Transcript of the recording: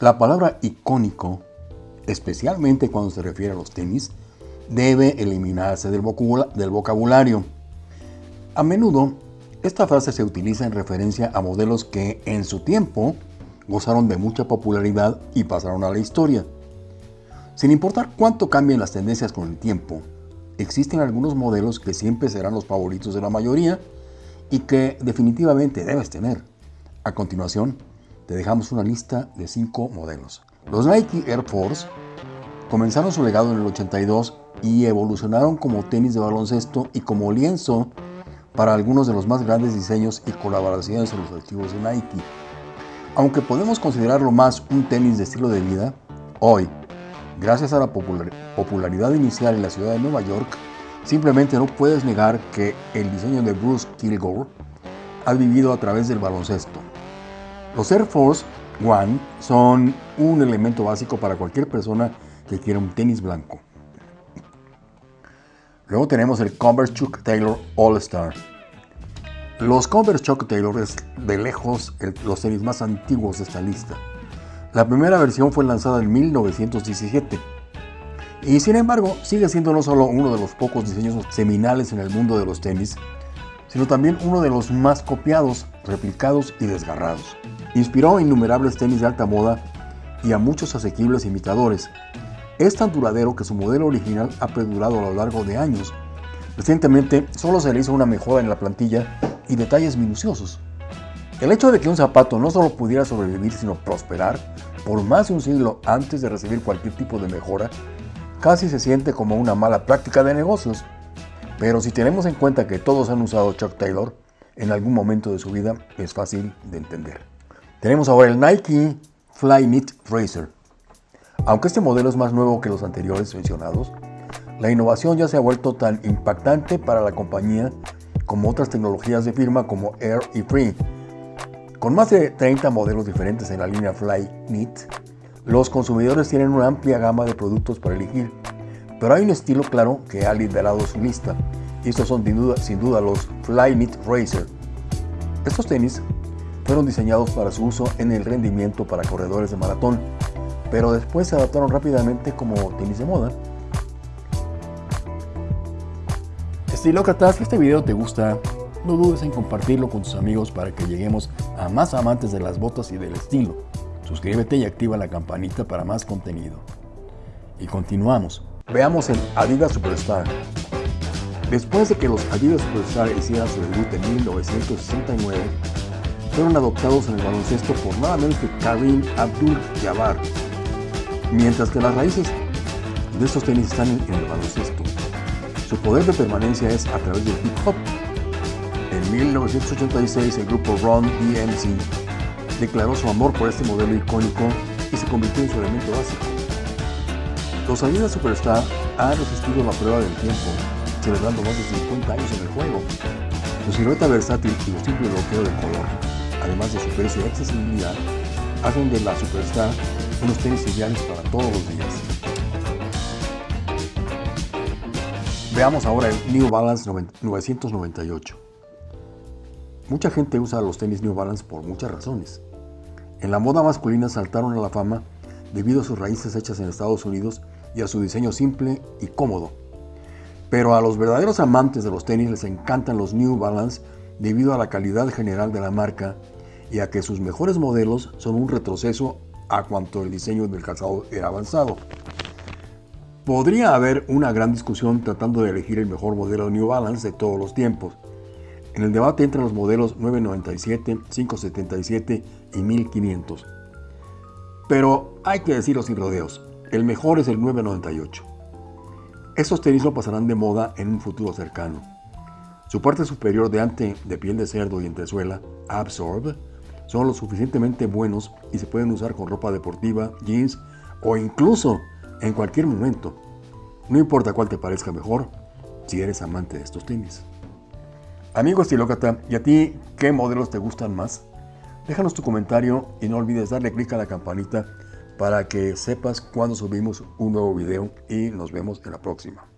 La palabra icónico, especialmente cuando se refiere a los tenis, debe eliminarse del vocabulario. A menudo, esta frase se utiliza en referencia a modelos que en su tiempo gozaron de mucha popularidad y pasaron a la historia. Sin importar cuánto cambien las tendencias con el tiempo, existen algunos modelos que siempre serán los favoritos de la mayoría y que definitivamente debes tener. A continuación, te dejamos una lista de 5 modelos. Los Nike Air Force comenzaron su legado en el 82 y evolucionaron como tenis de baloncesto y como lienzo para algunos de los más grandes diseños y colaboraciones en los activos de Nike. Aunque podemos considerarlo más un tenis de estilo de vida, hoy, gracias a la popularidad inicial en la ciudad de Nueva York, simplemente no puedes negar que el diseño de Bruce Kilgore ha vivido a través del baloncesto. Los Air Force One son un elemento básico para cualquier persona que quiera un tenis blanco. Luego tenemos el Converse Chuck Taylor All Star. Los Converse Chuck Taylor es de lejos los tenis más antiguos de esta lista. La primera versión fue lanzada en 1917 y sin embargo sigue siendo no solo uno de los pocos diseños seminales en el mundo de los tenis, sino también uno de los más copiados, replicados y desgarrados. Inspiró a innumerables tenis de alta moda y a muchos asequibles imitadores, es tan duradero que su modelo original ha perdurado a lo largo de años. Recientemente solo se le hizo una mejora en la plantilla y detalles minuciosos. El hecho de que un zapato no solo pudiera sobrevivir sino prosperar por más de un siglo antes de recibir cualquier tipo de mejora, casi se siente como una mala práctica de negocios. Pero si tenemos en cuenta que todos han usado Chuck Taylor en algún momento de su vida, es fácil de entender. Tenemos ahora el Nike Flyknit Racer. Aunque este modelo es más nuevo que los anteriores mencionados, la innovación ya se ha vuelto tan impactante para la compañía como otras tecnologías de firma como Air y Free. Con más de 30 modelos diferentes en la línea Flyknit, los consumidores tienen una amplia gama de productos para elegir, pero hay un estilo claro que ha liderado su lista, y estos son sin duda, sin duda los Flyknit Racer. Estos tenis fueron diseñados para su uso en el rendimiento para corredores de maratón, pero después se adaptaron rápidamente como tenis de moda. Estilócratas, si este video te gusta, no dudes en compartirlo con tus amigos para que lleguemos a más amantes de las botas y del estilo. Suscríbete y activa la campanita para más contenido. Y continuamos. Veamos el Adidas Superstar. Después de que los Adidas Superstar hicieran su debut en 1969, fueron adoptados en el baloncesto por nada menos que Karim Abdul-Jabbar, mientras que las raíces de estos tenis están en el baloncesto. Su poder de permanencia es a través del hip hop. En 1986 el grupo Run DMC declaró su amor por este modelo icónico y se convirtió en su elemento básico. Los Adidas Superstar han resistido la prueba del tiempo, celebrando más de 50 años en el juego. Su silueta versátil y su simple bloqueo de color, además de su precio y accesibilidad, hacen de la Superstar unos tenis ideales para todos los días. Veamos ahora el New Balance 998. Mucha gente usa los tenis New Balance por muchas razones. En la moda masculina saltaron a la fama debido a sus raíces hechas en Estados Unidos y a su diseño simple y cómodo. Pero a los verdaderos amantes de los tenis les encantan los New Balance debido a la calidad general de la marca y a que sus mejores modelos son un retroceso a cuanto el diseño del calzado era avanzado. Podría haber una gran discusión tratando de elegir el mejor modelo de New Balance de todos los tiempos. En el debate entran los modelos 997, 577 y 1500. Pero hay que decirlo sin rodeos, el mejor es el 998. Estos tenis no pasarán de moda en un futuro cercano. Su parte superior de ante de piel de cerdo y entresuela, Absorb, son lo suficientemente buenos y se pueden usar con ropa deportiva, jeans o incluso en cualquier momento. No importa cuál te parezca mejor, si eres amante de estos tenis. Amigo estilócrata, ¿y a ti qué modelos te gustan más? Déjanos tu comentario y no olvides darle clic a la campanita para que sepas cuando subimos un nuevo video y nos vemos en la próxima.